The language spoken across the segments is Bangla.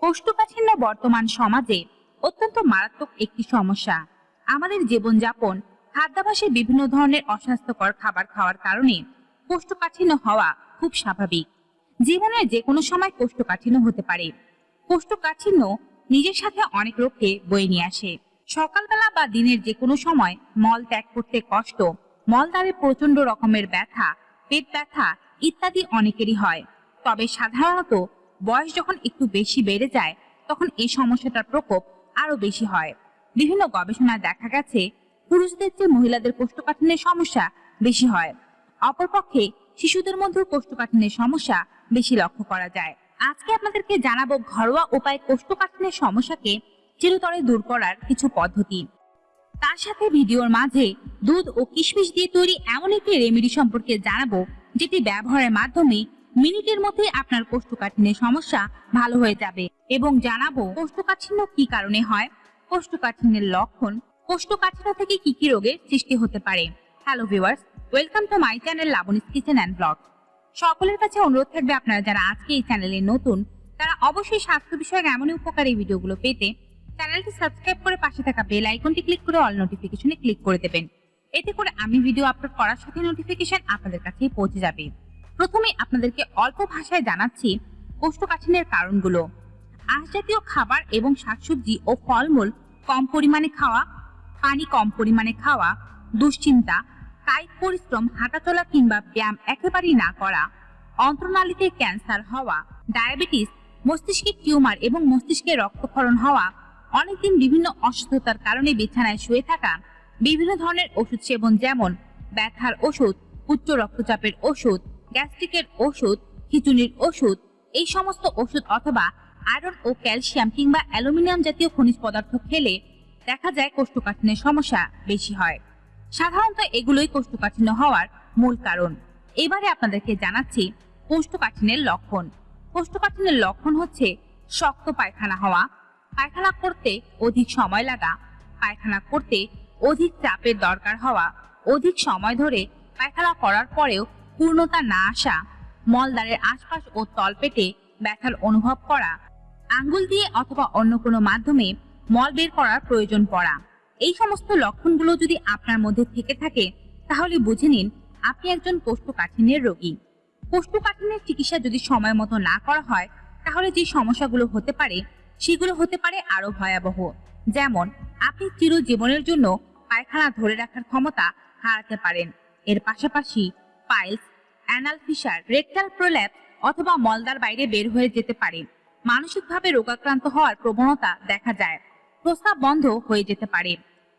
কোষ্ঠকাঠিন্য বর্তমান সমাজে অত্যন্ত মারাত্মক একটি সমস্যা। আমাদের জীবনযাপন খাদ্যাভাসে বিভিন্ন ধরনের অস্বাস্থ্যকর খাবার খাওয়ার কারণে কোষ্ঠকাঠিন্য হওয়া খুব স্বাভাবিক। জীবনের যে কোনো সময় কোষ্ঠকাঠিন্য হতে পারে। কোষ্ঠকাঠিন্য নিজের সাথে অনেক রোগকে বয়ে নিয়ে আসে। সকালবেলা বা দিনের যে কোনো সময় মল ত্যাগ করতে কষ্ট, মলদ্বারে প্রচণ্ড রকমের ব্যথা, পেট ব্যথা ইত্যাদি অনেকেরই হয়। তবে সাধারণত বয়স যখন একটু বেশি বেড়ে যায়, তখন এই সমস্যাটার প্রকোপ আরও বেশি হয়। বিভিন্ন গবেষণায় দেখা গেছে, পুরুষদের চেয়ে মহিলাদের কোষ্ঠকাঠিন্যের সমস্যা বেশি হয়। অপরপক্ষে শিশুদের মধ্যেও কোষ্ঠকাঠিন্যের সমস্যা বেশি লক্ষ্য করা যায়। আজকে আপনাদেরকে জানাব ঘরোয়া উপায় কোষ্ঠকাঠিন্যের সমস্যাকে চিরতরে দূর করার কিছু পদ্ধতি। তার সাথে ভিডিওর মাঝে দুধ ও কিশমিশ দিয়ে তৈরি এমন একটি রেমেডি সম্পর্কে জানাব, যেটি ব্যবহারের মাধ্যমে মিনিটের মধ্যে আপনার কোষ্ঠকাঠিন্যের সমস্যা ভালো হয়ে যাবে এবং জানাব কোষ্ঠকাঠিন্য কি কারণে হয়, কোষ্ঠকাঠিন্যের লক্ষণ, কোষ্ঠকাঠিন্য থেকে কি কি রোগের সৃষ্টি হতে পারে। Hello viewers welcome to my channel Labani's kitchen and blog সকলের কাছে অনুরোধ থাকবে আপনারা যারা আজকে এই চ্যানেলে নতুন, তারা অবশ্যই স্বাস্থ্য বিষয়ক এমনই উপকারী ভিডিওগুলো পেতে চ্যানেলটি সাবস্ক্রাইব করে পাশে থাকা বেল আইকনটি ক্লিক করে অল নোটিফিকেশনে ক্লিক করে দেবেন। এতে করে আমি ভিডিও আপলোড করার সাথে নোটিফিকেশন আপনাদের কাছেই পৌঁছে যাবে। প্রথমে আপনাদেরকে অল্প ভাষায় জানাচ্ছি কোষ্ঠকাঠিন্যের কারণগুলো। আঁশ জাতীয় খাবার এবং শাকসবজি ও ফলমূল কম পরিমাণে খাওয়া, পানি কম পরিমাণে খাওয়া, দুশ্চিন্তা, কায়িক পরিশ্রম, হাঁটাচলা কিংবা ব্যায়াম একেবারেই না করা, অন্ত্রনালীতে ক্যান্সার হওয়া, ডায়াবেটিস মস্তিষ্কে টিউমার এবং মস্তিষ্কে রক্তক্ষরণ হওয়া, অনেকদিন বিভিন্ন অসুস্থতার কারণে বিছানায় শুয়ে থাকা, বিভিন্ন ধরনের ওষুধ সেবন যেমন ব্যথার ওষুধ, উচ্চ রক্তচাপের ওষুধ গ্যাস্ট্রিকের ওষুধ খিচুনির ওষুধ, এই সমস্ত ওষুধ অথবা আয়রন ও ক্যালসিয়াম কিংবা অ্যালুমিনিয়াম জাতীয় খনিজ পদার্থ খেলে দেখা যায় কোষ্ঠকাঠিন্যের সমস্যা বেশি হয়। সাধারণত এগুলোই কোষ্ঠকাঠিন্য হওয়ার মূল কারণ। এবারে আপনাদেরকে জানাচ্ছি কোষ্ঠকাঠিন্যের লক্ষণ। কোষ্ঠকাঠিন্যের লক্ষণ হচ্ছে শক্ত পায়খানা হওয়া, পায়খানা করতে অধিক সময় লাগা, পায়খানা করতে অধিক চাপের দরকার হওয়া, অধিক সময় ধরে পায়খানা করার পরেও পূর্ণতা না আসা, মলদ্বারের আশপাশ ও তলপেটে ব্যথার অনুভব করা, আঙ্গুল দিয়ে অথবা অন্য কোনো মাধ্যমে মল বের করার প্রয়োজন পড়া। এই সমস্ত লক্ষণগুলো যদি আপনার মধ্যে থেকে থাকে, তাহলে বুঝে নিন আপনি একজন কোষ্ঠকাঠিন্যের রোগী। কোষ্ঠকাঠিন্যের চিকিৎসা যদি সময় মতো না করা হয়, তাহলে যে সমস্যাগুলো হতে পারে, সেগুলো হতে পারে আরও ভয়াবহ। যেমন, আপনি চিরজীবনের জন্য পায়খানা ধরে রাখার ক্ষমতা হারাতে পারেন। এর পাশাপাশি piles anal fissure rectal prolapse অথবা মলদার বাইরে বের হয়ে যেতে পারে। মানসিকভাবে রোগাক্রান্ত হওয়ার প্রবণতা দেখা যায়। প্রস্রাব বন্ধ হয়ে যেতে পারে।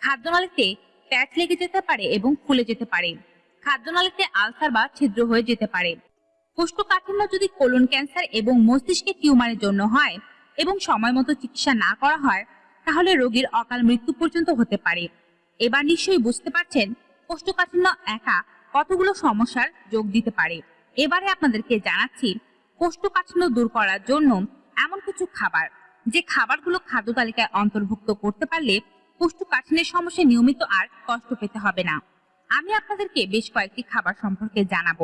খাদ্যনালীতে প্যাচ লেগে যেতে পারে এবং ফুলে যেতে পারে। খাদ্যনালীতে আলসার বা ছিদ্র হয়ে যেতে পারে। কোষ্ঠকাঠিন্য যদি কোলন ক্যান্সার এবং মস্তিষ্কে টিউমারের জন্য হয় এবং সময় মতো চিকিৎসা না করা হয়, তাহলে রোগীর অকাল মৃত্যু পর্যন্ত হতে পারে। এবার নিশ্চয়ই বুঝতে পারছেন, কোষ্ঠকাঠিন্য একা কতগুলো সমস্যার যোগ দিতে পারে। এবারে আপনাদেরকে জানাচ্ছি, কোষ্ঠকাঠিন্য দূর করার জন্য এমন কিছু খাবার। যে খাবারগুলো খাদ্য তালিকায় অন্তর্ভুক্ত করতে পারলে কোষ্ঠকাঠিন্যের সমস্যা নিয়মিত আর কষ্ট পেতে হবে না। আমি আপনাদেরকে বেশ কয়েকটি খাবার সম্পর্কে জানাব।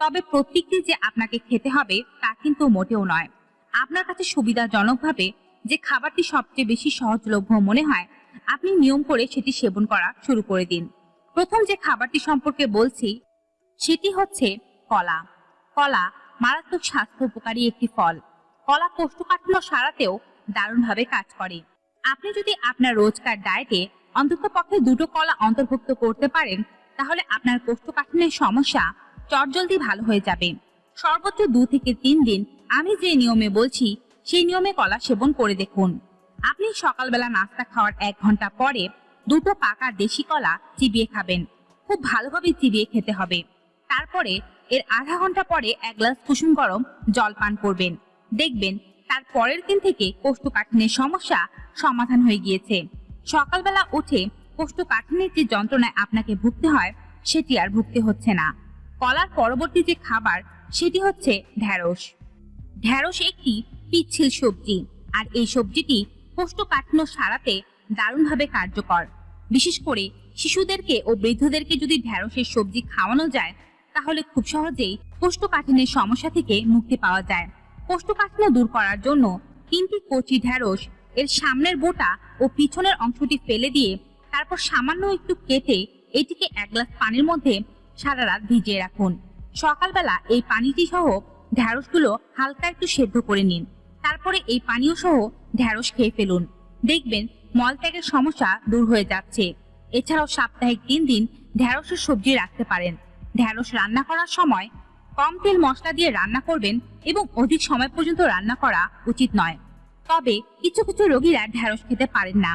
তবে প্রত্যেকটি যে আপনাকে খেতে হবে তা কিন্তু মোটেও নয়। আপনার কাছে সুবিধাজনকভাবে যে খাবারটি সবচেয়ে বেশি সহজলভ্য মনে হয়, আপনি নিয়ম করে সেটি সেবন করা শুরু করে দিন। প্রথম যে খাবারটি সম্পর্কে বলছি, সেটি হচ্ছে কলা। কলা মারাত্মক স্বাস্থ্য উপকারী একটি ফল। কলা কোষ্ঠকাঠিন্য সারাতেও দারুণভাবে কাজ করে। আপনি যদি আপনার রোজকার ডায়েটে অন্তত পক্ষে দুটো কলা অন্তর্ভুক্ত করতে পারেন, তাহলে আপনার কোষ্ঠকাঠিন্যের সমস্যা চটজলদি ভালো হয়ে যাবে। সর্বোচ্চ দু থেকে তিন দিন আমি যে নিয়মে বলছি, সেই নিয়মে কলা সেবন করে দেখুন। আপনি সকালবেলা নাস্তা খাওয়ার এক ঘণ্টা পরে দুটো পাকা দেশি কলা চিবিয়ে খাবেন। খুব ভালোভাবে চিবিয়ে খেতে হবে। তারপরে এর আধা ঘণ্টা পরে এক গ্লাস কুসুম গরম জল পান করবেন। দেখবেন তার পরের দিন থেকে কোষ্ঠকাঠিন্যের সমস্যা সমাধান হয়ে গিয়েছে। সকালবেলা উঠে কোষ্ঠকাঠিন্যের যে যন্ত্রণায় আপনাকে ভুগতে হয়, সেটি আর ভুগতে হচ্ছে না। কলার পরবর্তী যে খাবার, সেটি হচ্ছে ঢ্যাঁড়স। ঢ্যাঁড়স একটি পিচ্ছিল সবজি, আর এই সবজিটি কোষ্ঠকাঠিন্য সারাতে দারুণভাবে কার্যকর। বিশেষ করে শিশুদেরকে ও বৃদ্ধদেরকে যদি ঢ্যাঁড়সের সবজি খাওয়ানো যায়, তাহলে খুব সহজেই কোষ্ঠকাঠিন্যের সমস্যা থেকে মুক্তি পাওয়া যায়। কোষ্ঠকাঠিন্য দূর করার জন্য তিনটি কচি ঢ্যাঁড়স, এর সামনের বোটা ও পিছনের অংশটি ফেলে দিয়ে তারপর সামান্য একটু কেটে এটিকে এক গ্লাস পানির মধ্যে সারা রাত ভিজিয়ে রাখুন। সকালবেলা এই পানিটি সহ ঢ্যাঁড়সগুলো হালকা একটু সেদ্ধ করে নিন। তারপরে এই পানীয় সহ ঢ্যাঁড়স খেয়ে ফেলুন। দেখবেন মলত্যাগের সমস্যা দূর হয়ে যাচ্ছে। এছাড়াও সাপ্তাহিক তিন দিন ঢ্যাঁড়সের সবজি রাখতে পারেন। ঢ্যাঁড়স রান্না করার সময় কম তেল মশলা দিয়ে রান্না করবেন এবং অধিক সময় পর্যন্ত রান্না করা উচিত নয়। তবে কিছু কিছু রোগীরা ঢ্যাঁড়স খেতে পারেন না,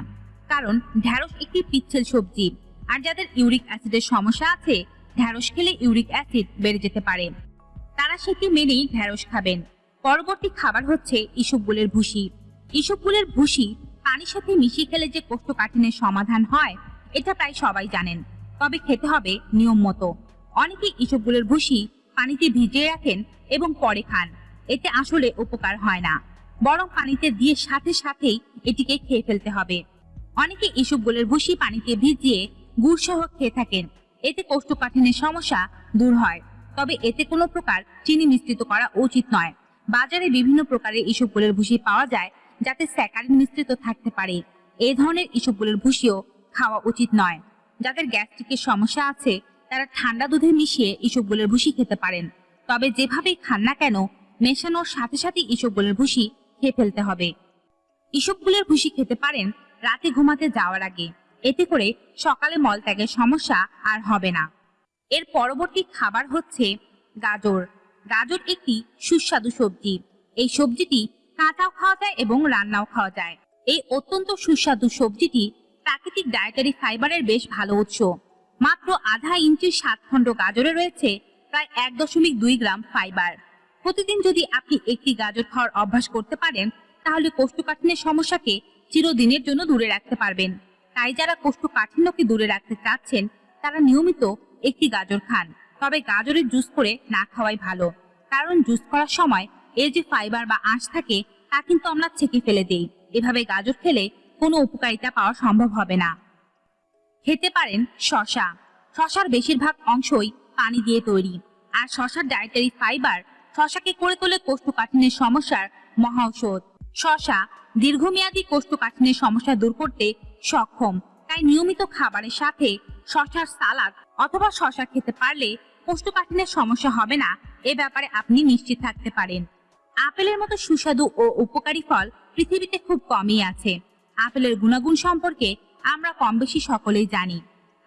কারণ ঢ্যাঁড়স একটি পিচ্ছিল সবজি। আর যাদের ইউরিক অ্যাসিডের সমস্যা আছে ঢ্যাঁড়স খেলে ইউরিক অ্যাসিড বেড়ে যেতে পারে। তারা সেটি মেনেই ঢ্যাঁড়স খাবেন। পরবর্তী খাবার হচ্ছে ইসবগুলের ভুসি। ইসবগুলের ভুসি পানির সাথে মিশিয়ে খেলে যে কোষ্ঠকাঠিন্যের সমাধান হয়, এটা প্রায় সবাই জানেন। তবে খেতে হবে নিয়ম মতো। অনেকে ইসবগুলের ভুসি পানিতে ভিজিয়ে রাখেন এবং পরে খান। এতে আসলে উপকার হয় না। বরং পানিতে দিয়ে সাথে সাথেই এটিকে খেয়ে ফেলতে হবে। অনেকে ইসবগুলের ভুসি পানিতে ভিজিয়ে গুড় সহ খেয়ে থাকেন। এতে কোষ্ঠকাঠিন্যের সমস্যা দূর হয়। তবে এতে কোনো প্রকার চিনি মিশ্রিত করা উচিত নয়। বাজারে বিভিন্ন প্রকারের ইসবগুলের ভুসি পাওয়া যায় যাতে স্যাকারিন মিশ্রিত থাকতে পারে। এই ধরনের ইসবগুলের ভুসিও খাওয়া উচিত নয়। যাদের গ্যাস্ট্রিকের সমস্যা আছে, তারা ঠান্ডা দুধে মিশিয়ে ইসবগুলের ভুসি খেতে পারেন। তবে যেভাবেই খান না কেন, মেশানোর সাথে সাথে ইসবগুলের ভুসি খেয়ে ফেলতে হবে। ইসবগুলের ভুসি খেতে পারেন রাতে ঘুমাতে যাওয়ার আগে। এতে করে সকালে মলত্যাগের সমস্যা আর হবে না। এর পরবর্তী খাবার হচ্ছে গাজর। গাজর একটি সুস্বাদু সবজি। এই সবজিটি কাঁচাও খাওয়া যায় এবং রান্নাও খাওয়া যায়। এই অত্যন্ত সুস্বাদু সবজিটি প্রাকৃতিক ডায়েটারি ফাইবারের বেশ ভালো উৎস। মাত্র আধা ইঞ্চির সাত খণ্ড গাজরে রয়েছে, প্রায় এক দশমিক দুই গ্রাম ফাইবার প্রতিদিন যদি আপনি একটি গাজর খাওয়ার অভ্যাস করতে পারেন, তাহলে কোষ্ঠকাঠিন্যের সমস্যাকে চিরদিনের জন্য দূরে রাখতে পারবেন। তাই যারা কোষ্ঠকাঠিন্যকে দূরে রাখতে চাচ্ছেন, তারা নিয়মিত একটি গাজর খান। তবে গাজরের জুস করে না খাওয়াই ভালো। কারণ জুস করার সময় এর যে ফাইবার বা আঁশ থাকে, তা কিন্তু আমরা ছেঁকে ফেলে দেই। এভাবে গাজর খেলে কোনো উপকারিতা পাওয়া সম্ভব হবে না। খেতে পারেন শশা শশার বেশিরভাগ অংশই পানি দিয়ে তৈরি। আর শশার ডায়েটারি ফাইবার শশাকে করে তোলে কোষ্ঠকাঠিন্যের সমস্যার মহা ঔষধ। শশা দীর্ঘমেয়াদী কোষ্ঠকাঠিন্যের সমস্যা দূর করতে সক্ষম। তাই নিয়মিত খাবারের সাথে শশার সালাদ অথবা শশা খেতে পারলে কোষ্ঠকাঠিন্যের সমস্যা হবে না। এ ব্যাপারে আপনি নিশ্চিত থাকতে পারেন। আপেলের মতো সুস্বাদু ও উপকারী ফল পৃথিবীতে খুব কমই আছে। আপেলের গুণাগুণ সম্পর্কে আমরা কম বেশি সকলেই জানি।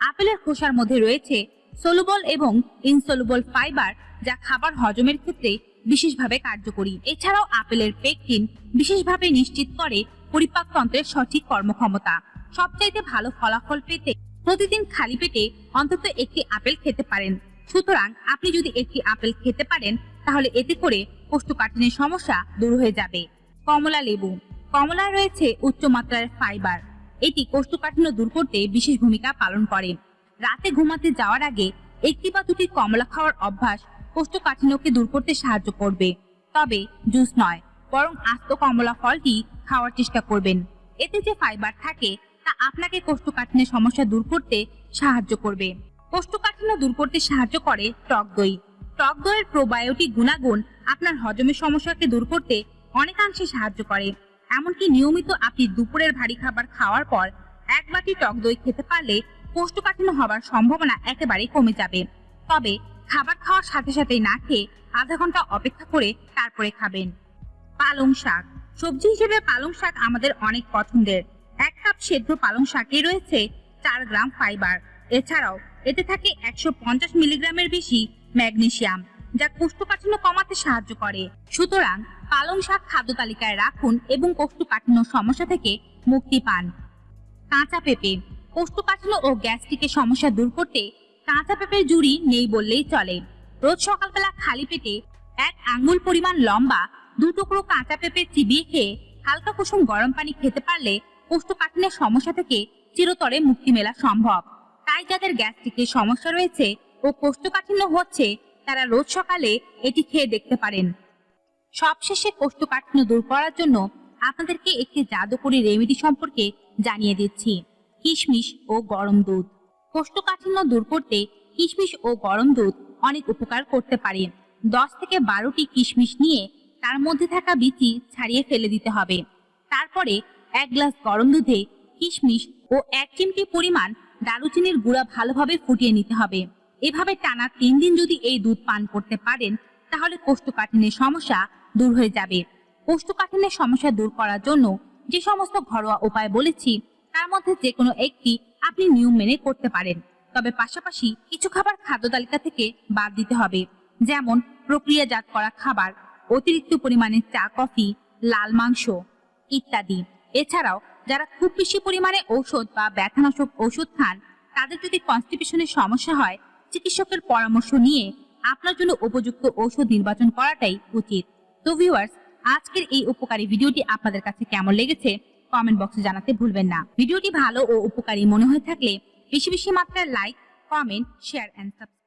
আপেলের খোসার মধ্যে রয়েছে সলুবল এবং ইনসলুবল ফাইবার যা খাবার হজমের ক্ষেত্রে বিশেষভাবে কার্যকরী। এছাড়াও আপেলের পেকটিন বিশেষভাবে নিশ্চিত করে পরিপাকতন্ত্রের সঠিক কর্মক্ষমতা। সবচাইতে ভালো ফলাফল পেতে প্রতিদিন খালি পেটে অন্তত একটি আপেল খেতে পারেন। সুতরাং আপনি যদি একটি আপেল খেতে পারেন, তাহলে এতে করে কোষ্ঠকাঠিন্যের সমস্যা দূর হয়ে যাবে। কমলা লেবু। কমলায় রয়েছে উচ্চমাত্রার ফাইবার। এটি কোষ্ঠকাঠিন্য দূর করতে বিশেষ ভূমিকা পালন করে। রাতে ঘুমাতে যাওয়ার আগে একটি বা দুটি কমলা খাওয়ার অভ্যাস কোষ্ঠকাঠিন্যকে দূর করতে সাহায্য করবে। তবে জুস নয়, বরং আস্ত কমলা ফলটি খাওয়ার চেষ্টা করবেন। এতে যে ফাইবার থাকে, তা আপনাকে কোষ্ঠকাঠিন্যের সমস্যা দূর করতে সাহায্য করবে। কোষ্ঠকাঠিন্য দূর করতে সাহায্য করে টক দই। টক দইয়ের প্রোবায়োটিক গুণাগুণ আপনার হজমের সমস্যাকে দূর করতে অনেকাংশে সাহায্য করে। এমনকি নিয়মিত আপনি দুপুরের ভারী খাবার খাওয়ার পর এক বাটি টক দই খেতে পারলে কোষ্ঠকাঠিন্য হবার সম্ভাবনা একেবারেই কমে যাবে। তবে খাবার খাওয়ার সাথে সাথে না খেয়ে আধা ঘণ্টা অপেক্ষা করে তারপরে খাবেন। পালং শাক। সবজি হিসেবে পালং শাক আমাদের অনেক পছন্দের। এক কাপ সেদ্ধ পালং শাকে রয়েছে চার গ্রাম ফাইবার। এছাড়াও এতে থাকে একশো পঞ্চাশ মিলিগ্রামের বেশি ম্যাগনেসিয়াম যা কোষ্ঠকাঠিন্য কমাতে সাহায্য করে। সুতরাং পালং শাক খাদ্য তালিকায় রাখুন এবং কোষ্ঠকাঠিন্য সমস্যা থেকে মুক্তি পান। কাঁচা পেঁপে, কোষ্ঠকাঠিন্য ও গ্যাস্ট্রিকের সমস্যা দূর করতে কাঁচা পেঁপের জুড়ি নেই বললেই চলে। রোজ সকালবেলা খালি পেটে এক আঙ্গুল পরিমাণ লম্বা দু টুকরো কাঁচা পেঁপে চিবিয়ে খেয়ে হালকা কুসুম গরম পানি খেতে পারলে কোষ্ঠকাঠিন্যের সমস্যা থেকে চিরতরে মুক্তি মেলা সম্ভব। তাই যাদের গ্যাস্ট্রিকের সমস্যা রয়েছে ও কোষ্ঠকাঠিন্য হচ্ছে, তারা রোজ সকালে এটি খেয়ে দেখতে পারেন। সবশেষে কোষ্ঠকাঠিন্য দূর করার জন্য আপনাদেরকে একটি জাদুকরী রেমেডি সম্পর্কে জানিয়ে দিচ্ছি, কিশমিশ ও গরম দুধ। কোষ্ঠকাঠিন্য দূর করতে কিশমিশ ও গরম দুধ অনেক উপকার করতে পারে। দশ থেকে বারোটি কিশমিশ নিয়ে তার মধ্যে থাকা বিচি ছাড়িয়ে ফেলে দিতে হবে। তারপরে এক গ্লাস গরম দুধে কিশমিশ ও এক চিমটি পরিমাণ দারুচিনির গুঁড়া ভালোভাবে ফুটিয়ে নিতে হবে। এভাবে টানা তিন দিন যদি এই দুধ পান করতে পারেন, তাহলে কোষ্ঠকাঠিন্যের সমস্যা দূর হয়ে যাবে। কোষ্ঠকাঠিন্যের সমস্যা দূর করার জন্য যে সমস্ত ঘরোয়া উপায় বলেছি, তার মধ্যে যে কোনো একটি আপনি নিয়ম মেনে করতে পারেন। তবে পাশাপাশি কিছু খাবার খাদ্য তালিকা থেকে বাদ দিতে হবে, যেমন প্রক্রিয়াজাত করা খাবার, অতিরিক্ত পরিমাণে চা, কফি, লাল মাংস ইত্যাদি। এছাড়াও যারা খুব বেশি পরিমাণে ঔষধ বা ব্যথানাশক ওষুধ খান, তাদের যদি কনস্টিপেশনের সমস্যা হয় চিকিৎসকের পরামর্শ নিয়ে আপনার জন্য উপযুক্ত ঔষধ নির্বাচন করাটাই উচিত। তো ভিউয়ার্স আজকের এই উপকারী ভিডিওটি আপনাদের কাছে কেমন লেগেছে কমেন্ট বক্সে জানাতে ভুলবেন না। ভিডিওটি ভালো ও উপকারী মনে হয়ে থাকলে বেশি বেশি মাত্রায় like comment share and subscribe